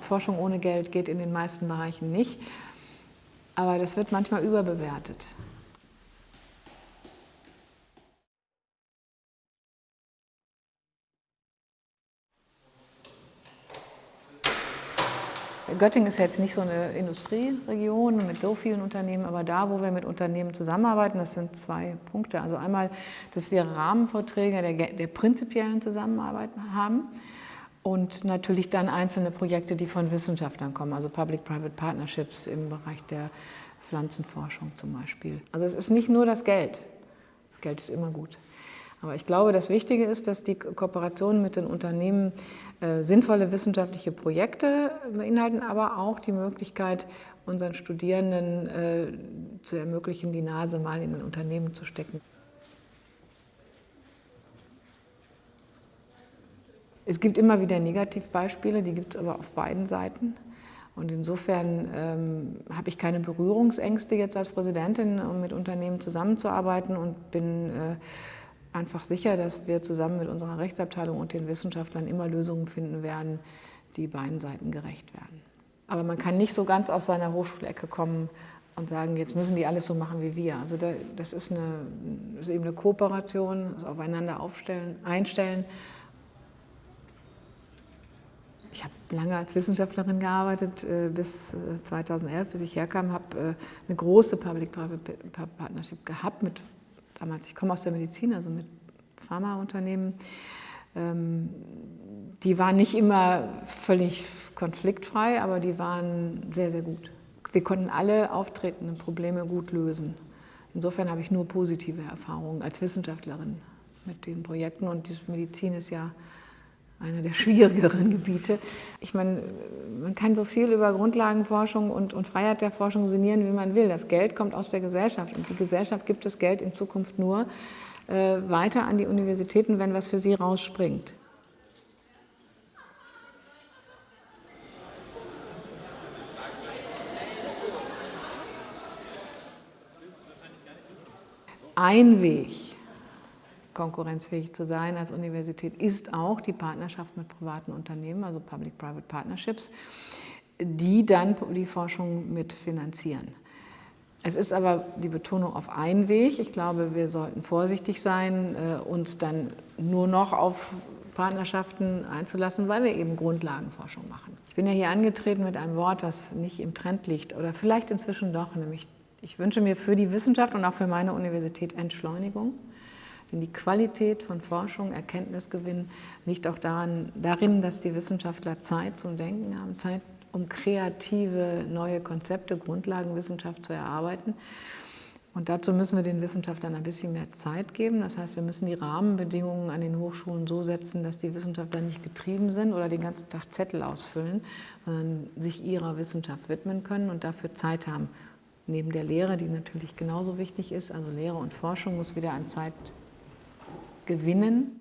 Forschung ohne Geld geht in den meisten Bereichen nicht, aber das wird manchmal überbewertet. Göttingen ist jetzt nicht so eine Industrieregion mit so vielen Unternehmen, aber da, wo wir mit Unternehmen zusammenarbeiten, das sind zwei Punkte. Also einmal, dass wir Rahmenvorträge der, der prinzipiellen Zusammenarbeit haben und natürlich dann einzelne Projekte, die von Wissenschaftlern kommen, also Public-Private Partnerships im Bereich der Pflanzenforschung zum Beispiel. Also es ist nicht nur das Geld. Das Geld ist immer gut. Aber ich glaube, das Wichtige ist, dass die Kooperationen mit den Unternehmen äh, sinnvolle wissenschaftliche Projekte beinhalten, aber auch die Möglichkeit, unseren Studierenden äh, zu ermöglichen, die Nase mal in ein Unternehmen zu stecken. Es gibt immer wieder Negativbeispiele, die gibt es aber auf beiden Seiten. Und insofern ähm, habe ich keine Berührungsängste jetzt als Präsidentin, um mit Unternehmen zusammenzuarbeiten und bin äh, einfach sicher, dass wir zusammen mit unserer Rechtsabteilung und den Wissenschaftlern immer Lösungen finden werden, die beiden Seiten gerecht werden. Aber man kann nicht so ganz aus seiner Hochschulecke kommen und sagen, jetzt müssen die alles so machen wie wir. Also das ist, eine, ist eben eine Kooperation, das Aufeinander aufstellen, einstellen. Ich habe lange als Wissenschaftlerin gearbeitet, äh, bis 2011, äh, bis ich herkam, habe äh, eine große Public-Private Partnership gehabt mit damals, ich komme aus der Medizin, also mit Pharmaunternehmen, ähm, die waren nicht immer völlig konfliktfrei, aber die waren sehr, sehr gut. Wir konnten alle auftretenden Probleme gut lösen. Insofern habe ich nur positive Erfahrungen als Wissenschaftlerin mit den Projekten und die Medizin ist ja einer der schwierigeren Gebiete. Ich meine, man kann so viel über Grundlagenforschung und, und Freiheit der Forschung sinnieren, wie man will. Das Geld kommt aus der Gesellschaft und die Gesellschaft gibt das Geld in Zukunft nur äh, weiter an die Universitäten, wenn was für sie rausspringt. Ein Weg, konkurrenzfähig zu sein als Universität, ist auch die Partnerschaft mit privaten Unternehmen, also Public-Private Partnerships, die dann die Forschung mitfinanzieren. Es ist aber die Betonung auf einen Weg. Ich glaube, wir sollten vorsichtig sein, äh, uns dann nur noch auf Partnerschaften einzulassen, weil wir eben Grundlagenforschung machen. Ich bin ja hier angetreten mit einem Wort, das nicht im Trend liegt oder vielleicht inzwischen doch, nämlich ich wünsche mir für die Wissenschaft und auch für meine Universität Entschleunigung. Denn die Qualität von Forschung, Erkenntnisgewinn liegt auch daran, darin, dass die Wissenschaftler Zeit zum Denken haben, Zeit, um kreative neue Konzepte, Grundlagenwissenschaft zu erarbeiten. Und dazu müssen wir den Wissenschaftlern ein bisschen mehr Zeit geben. Das heißt, wir müssen die Rahmenbedingungen an den Hochschulen so setzen, dass die Wissenschaftler nicht getrieben sind oder den ganzen Tag Zettel ausfüllen, sondern sich ihrer Wissenschaft widmen können und dafür Zeit haben. Neben der Lehre, die natürlich genauso wichtig ist, also Lehre und Forschung muss wieder an Zeit gewinnen.